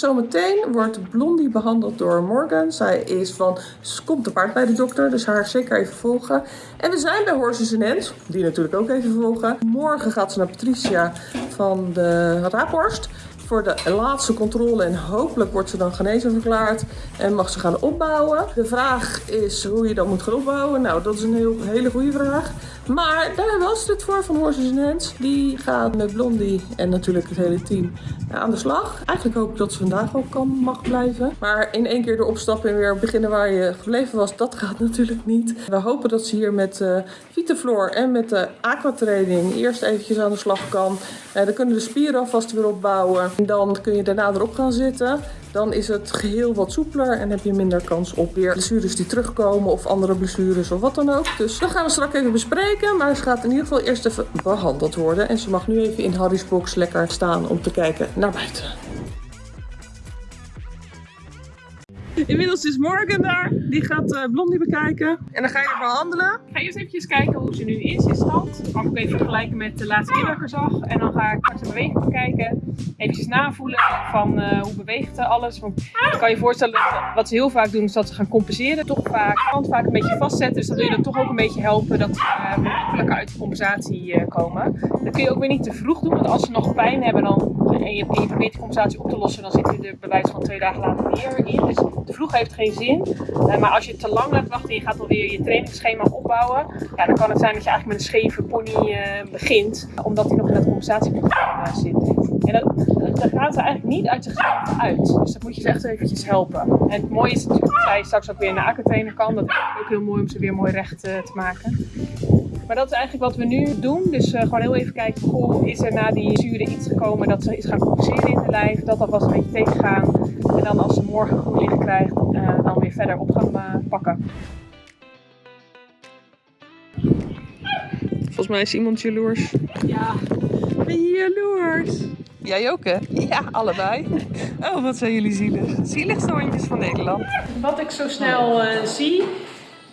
zometeen wordt Blondie behandeld door Morgan. Zij is van komt te paard bij de dokter, dus haar zeker even volgen. En we zijn bij Horses en Hens, die natuurlijk ook even volgen. Morgen gaat ze naar Patricia van de Raaphorst voor de laatste controle en hopelijk wordt ze dan genezen verklaard en mag ze gaan opbouwen. De vraag is hoe je dan moet gaan opbouwen. Nou, dat is een heel, hele goede vraag. Maar daar was het voor van Horses Hands. Die gaat met Blondie en natuurlijk het hele team aan de slag. Eigenlijk hoop ik dat ze vandaag ook kan, mag blijven. Maar in één keer de opstappen en weer beginnen waar je gebleven was, dat gaat natuurlijk niet. We hopen dat ze hier met uh, Vitaflor en met de aquatraining eerst eventjes aan de slag kan. Uh, dan kunnen de spieren alvast weer opbouwen. En dan kun je daarna erop gaan zitten. Dan is het geheel wat soepeler en heb je minder kans op weer blessures die terugkomen of andere blessures of wat dan ook. Dus dat gaan we straks even bespreken. Maar ze gaat in ieder geval eerst even behandeld worden. En ze mag nu even in Harry's box lekker staan om te kijken naar buiten. Inmiddels is Morgan daar. Die gaat uh, Blondie bekijken. En dan ga je haar behandelen. Ik ga eerst even kijken hoe ze nu is in stand. Dan kan ik even vergelijken met de laatste keer dat ik er zag. En dan ga ik straks de beweging bekijken. Even navoelen van uh, hoe beweegt alles. Want ik kan je voorstellen, wat ze heel vaak doen is dat ze gaan compenseren. Toch vaak, hand vaak een beetje vastzetten. Dus dat wil je dan toch ook een beetje helpen dat ze uh, uit de compensatie komen. Dat kun je ook weer niet te vroeg doen. Want als ze nog pijn hebben dan, en, je, probeert die compensatie op te lossen, dan zit je er bij wijze van twee dagen later weer in. Dus te vroeg heeft geen zin. Uh, maar als je te lang laat wachten en je gaat alweer je trainingsschema opbouwen, ja, dan kan het zijn dat je eigenlijk met een scheve pony uh, begint, omdat hij nog in dat compensatieprogramma zit. En daar gaat ze eigenlijk niet uit zichzelf uit. Dus dat moet je ze echt eventjes helpen. En het mooie is natuurlijk dat zij straks ook weer naar aquatrainer kan. Dat is ook heel mooi om ze weer mooi recht te maken. Maar dat is eigenlijk wat we nu doen. Dus uh, gewoon heel even kijken, goh, is er na die zuren iets gekomen dat ze is gaan compenseren in de lijf. Dat alvast een beetje tegengaan. En dan als ze morgen goed licht krijgt, uh, dan weer verder op gaan uh, pakken. Volgens mij is iemand jaloers. Ja. Ben je jaloers? Jij ook hè? Ja, allebei. Oh, wat zijn jullie zielig. Zieligste hondjes van Nederland. Wat ik zo snel zie,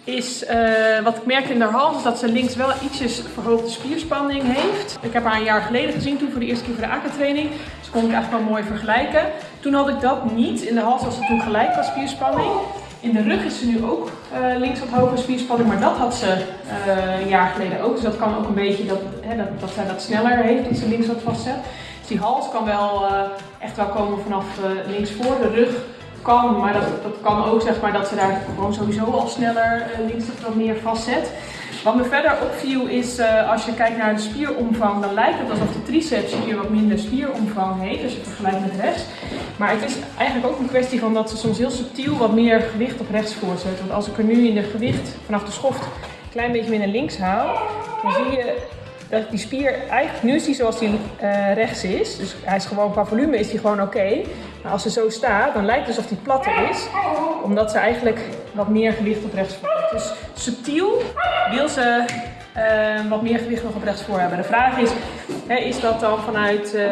is uh, wat ik merkte in haar hals, is dat ze links wel ietsjes verhoogde spierspanning heeft. Ik heb haar een jaar geleden gezien, toen voor de eerste keer voor de AK-training. Dus kon ik eigenlijk wel mooi vergelijken. Toen had ik dat niet. In de hals was het toen gelijk qua spierspanning. In de rug is ze nu ook uh, links wat hoge spierspanning, maar dat had ze uh, een jaar geleden ook. Dus dat kan ook een beetje dat, hè, dat, dat zij dat sneller heeft, dat ze links wat vastzet. Dus die hals kan wel echt wel komen vanaf links voor. De rug kan, maar dat, dat kan ook zeg maar dat ze daar gewoon sowieso al sneller uh, links wat meer vastzet. Wat me verder opviel is, uh, als je kijkt naar de spieromvang, dan lijkt het alsof de triceps hier wat minder spieromvang heeft, als je vergelijkt met rechts. Maar het is eigenlijk ook een kwestie van dat ze soms heel subtiel wat meer gewicht op rechts voorzet. Want als ik er nu in de gewicht vanaf de schoft een klein beetje meer naar links haal, dan zie je dat die spier eigenlijk, nu is die zoals die uh, rechts is. Dus hij is gewoon, qua volume is die gewoon oké. Maar als ze zo staat, dan lijkt het alsof die platter is. Omdat ze eigenlijk wat meer gewicht op rechts voor heeft. Dus subtiel wil ze uh, wat meer gewicht nog op rechts voor hebben. De vraag is, hè, is dat dan vanuit uh,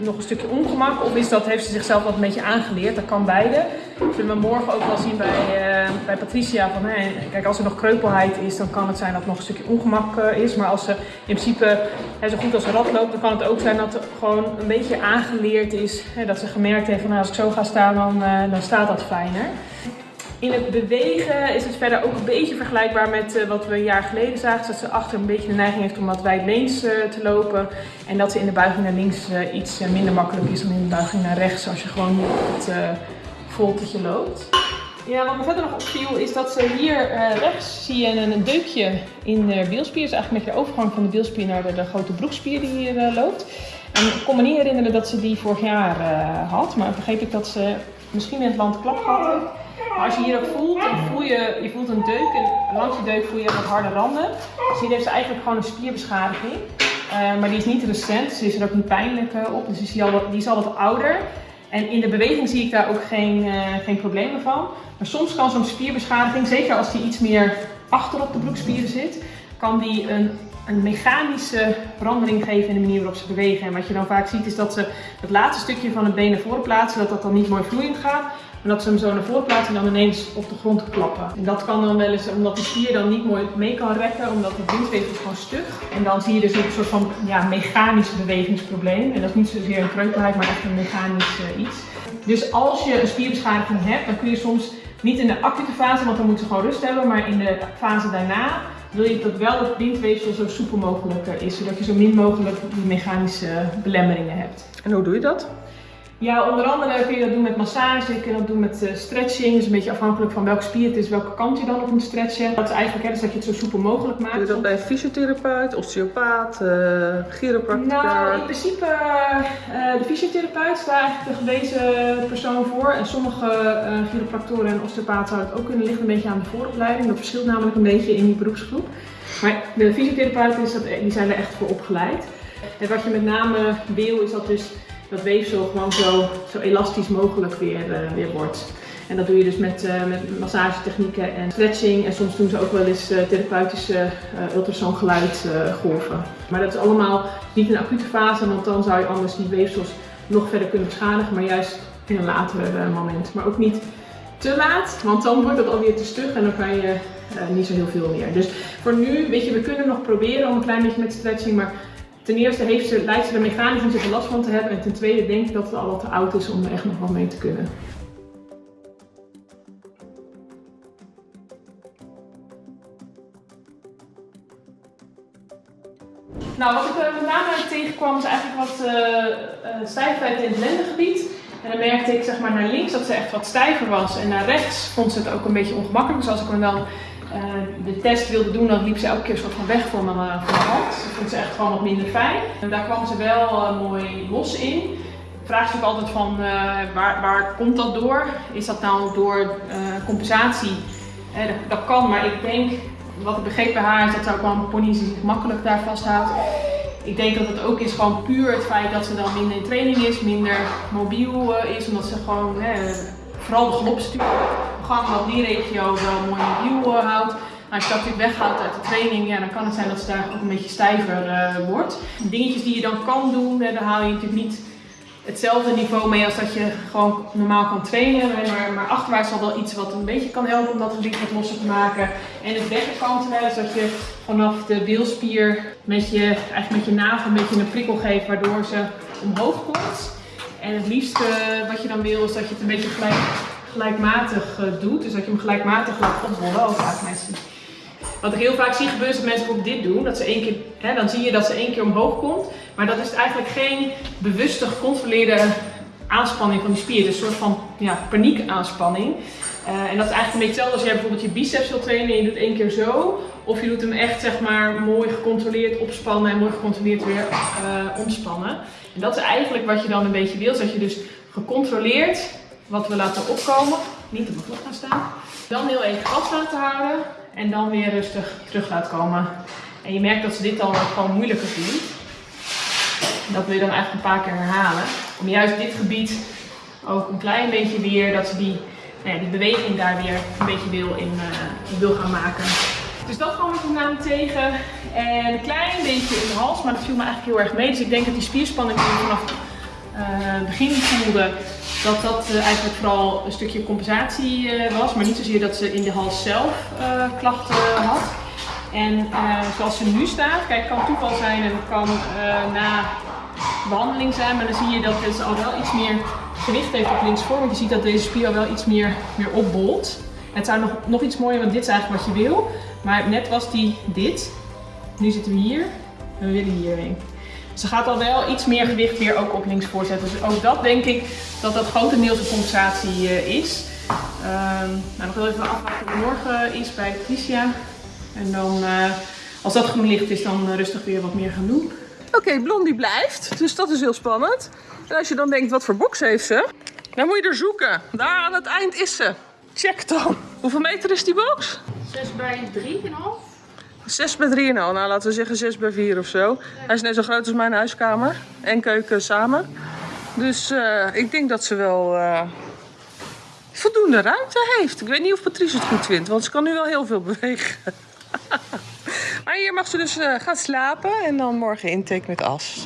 nog een stukje ongemak of is dat, heeft ze zichzelf wat een beetje aangeleerd? Dat kan beide. Zullen we morgen ook wel zien bij, uh, bij Patricia. Van, hè, kijk, als er nog kreupelheid is, dan kan het zijn dat het nog een stukje ongemak eh, is. Maar als ze in principe zo goed als een rat loopt, dan kan het ook zijn dat het gewoon een beetje aangeleerd is. Hè, dat ze gemerkt heeft van nou, als ik zo ga staan, dan, dan staat dat fijner. In het bewegen is het verder ook een beetje vergelijkbaar met wat we een jaar geleden zagen. Dat ze achter een beetje de neiging heeft om wat wijdleens uh, te lopen. En dat ze in de buiging naar links iets minder makkelijk is dan in de buiging naar rechts. Als je gewoon het loopt. Ja, wat me verder nog opviel is dat ze hier rechts zie je een, deukje in de bielspier. Dus eigenlijk met je overgang van de bielspier naar de, de grote broekspier die hier loopt. En ik kon me niet herinneren dat ze die vorig jaar had. Maar begreep ik dat ze misschien in het land klap heeft. Maar als je hier ook voelt, dan voel je, je voelt een deuk en langs die deuk voel je wat harde randen. Dus hier heeft ze eigenlijk gewoon een spierbeschadiging. Maar die is niet recent, dus is er ook niet pijnlijk op. Dus die, die is al wat ouder. En in de beweging zie ik daar ook geen, uh, geen problemen van. Maar soms kan zo'n spierbeschadiging, zeker als die iets meer achter op de broekspieren zit, kan die een, een mechanische verandering geven in de manier waarop ze bewegen. En wat je dan vaak ziet is dat ze het laatste stukje van het been naar voren plaatsen, dat dat dan niet mooi vloeiend gaat. En dat ze hem zo naar voren plaatsen en dan ineens op de grond klappen. En dat kan dan wel eens, omdat de spier dan niet mooi mee kan rekken, omdat het bindweefsel gewoon stug. En dan zie je dus een soort van ja, mechanisch bewegingsprobleem. En dat is niet zozeer een kreupelheid, maar echt een mechanisch uh, iets. Dus als je een spierbeschadiging hebt, dan kun je soms niet in de acute fase, want dan moeten ze gewoon rust hebben, maar in de fase daarna wil je dat wel het bindweefsel zo soepel mogelijk is, zodat je zo min mogelijk die mechanische belemmeringen hebt. En hoe doe je dat? Ja, onder andere kun je dat doen met massage, je kunt dat doen met uh, stretching. Dus een beetje afhankelijk van welke spier het is, welke kant je dan op moet stretchen. Dat is eigenlijk hè, dus dat je het zo soepel mogelijk maakt. Doe je dat bij fysiotherapeut, osteopaat, uh, chiropractor? Nou, in principe uh, de fysiotherapeut is daar eigenlijk de gewezen persoon voor. En sommige chiropractoren en osteopaten zouden het ook kunnen liggen, een beetje aan de vooropleiding. Dat verschilt namelijk een beetje in die beroepsgroep. Maar de fysiotherapeuten is dat, die zijn er echt voor opgeleid. En wat je met name wil is dat dus dat weefsel gewoon zo, zo elastisch mogelijk weer, uh, weer wordt. En dat doe je dus met, uh, met massagetechnieken en stretching. En soms doen ze ook wel eens uh, therapeutische ultrasoongeluidgolven. maar dat is allemaal niet een acute fase, want dan zou je anders die weefsels nog verder kunnen beschadigen. Maar juist in een later moment. Maar ook niet te laat, want dan wordt het alweer te stug en dan kan je niet zo heel veel meer. Dus voor nu, weet je, we kunnen nog proberen om een klein beetje met stretching, maar Ten eerste heeft ze, lijkt ze er mechanisch niet zoveel last van te hebben. En ten tweede denk ik dat het al wat te oud is om er echt nog wel mee te kunnen. Nou, wat ik uh, met name tegenkwam is eigenlijk wat uh, uh, stijfheid in het lendengebied. En dan merkte ik zeg maar naar links dat ze echt wat stijver was. En naar rechts vond ze het ook een beetje ongemakkelijk. Dus als ik hem dan uh, de test wilde doen, dan liep ze elke keer soort van weg voor mijn, uh, voor mijn hand. Dat vond ze echt gewoon wat minder fijn. En daar kwam ze wel uh, mooi los in. Vraag je ook altijd van waar, waar komt dat door? Is dat nou door compensatie? Dat, kan, maar ik denk, wat ik begreep bij haar is dat ze ook wel een pony zich makkelijk daar vasthoudt. Ik denk dat het ook is gewoon puur het feit dat ze dan minder in training is, minder mobiel is, omdat ze gewoon vooral de galopstuur gang wat die regio wel mooi mobiel uh, houdt. Als je dat natuurlijk uit de training, ja, dan kan het zijn dat ze daar ook een beetje stijver uh, wordt. Dingetjes die je dan kan doen, daar haal je natuurlijk niet hetzelfde niveau mee als dat je gewoon normaal kan trainen. Maar, maar achterwaarts zal wel iets wat een beetje kan helpen om dat gewicht wat losser te maken. En het wegkanten, is dat je vanaf de bilspier met je, eigenlijk met je navel een beetje een prikkel geeft waardoor ze omhoog komt. En het liefste wat je dan wil is dat je het een beetje gelijk gelijkmatig uh, doet. Dus dat je hem gelijkmatig laat oprollen, ook vaak mensen. Wat ik heel vaak zie gebeuren is dat mensen ook dit doen. Dat ze één keer, hè, dan zie je dat ze één keer omhoog komt. Maar dat is eigenlijk geen bewuste gecontroleerde aanspanning van die spier. Is een soort van ja, paniekaanspanning. Uh, en dat is eigenlijk een beetje hetzelfde als jij bijvoorbeeld je biceps wil trainen en je doet één keer zo. Of je doet hem echt zeg maar mooi gecontroleerd opspannen en mooi gecontroleerd weer uh, ontspannen. En dat is eigenlijk wat je dan een beetje wil. Dat je dus gecontroleerd wat we laten opkomen. Niet op de vlot gaan staan. Dan heel even vast laten houden. En dan weer rustig terug laten komen. En je merkt dat ze dit al gewoon moeilijker vindt. Dat wil je dan eigenlijk een paar keer herhalen. Om juist dit gebied ook een klein beetje weer, dat ze die, nou ja, die beweging daar weer een beetje wil in, uh, wil gaan maken. Dus dat kwam ik name tegen. En een klein beetje in de hals, maar dat viel me eigenlijk heel erg mee. Dus ik denk dat die spierspanning die vanaf het uh, begin voelde, dat dat uh, eigenlijk vooral een stukje compensatie uh, was, maar niet zozeer dat ze in de hals zelf uh, klachten had. En zoals ze nu staat, kijk, het kan toeval zijn en het kan na behandeling zijn, maar dan zie je dat ze al wel iets meer gewicht heeft op linksvoor, want je ziet dat deze spier al wel iets meer, meer opbolt. Het zou nog, nog iets mooier, want dit is eigenlijk wat je wil, maar net was die dit. Nu zitten we hier en we willen hierheen. Ze gaat al wel iets meer gewicht weer ook op links voorzetten. Dus ook dat denk ik dat dat grotendeels een compensatie uh, is. Um, nou, nog wel even afwachten hoe morgen is bij Patricia. En dan, uh, als dat groen licht is, dan rustig weer wat meer gaan doen. Oké, okay, Blondie blijft. Dus dat is heel spannend. En als je dan denkt, wat voor box heeft ze? Dan moet je er zoeken. Daar aan het eind is ze. Check dan. Hoeveel meter is die box? 6 bij 3,5. 6 bij 3,5. Nou, laten we zeggen 6 bij 4 of zo. Hij is net zo groot als mijn huiskamer. En keuken samen. Dus uh, ik denk dat ze wel uh, voldoende ruimte heeft. Ik weet niet of Patrice het goed vindt, want ze kan nu wel heel veel bewegen. maar hier mag ze dus uh, gaan slapen en dan morgen intake met as.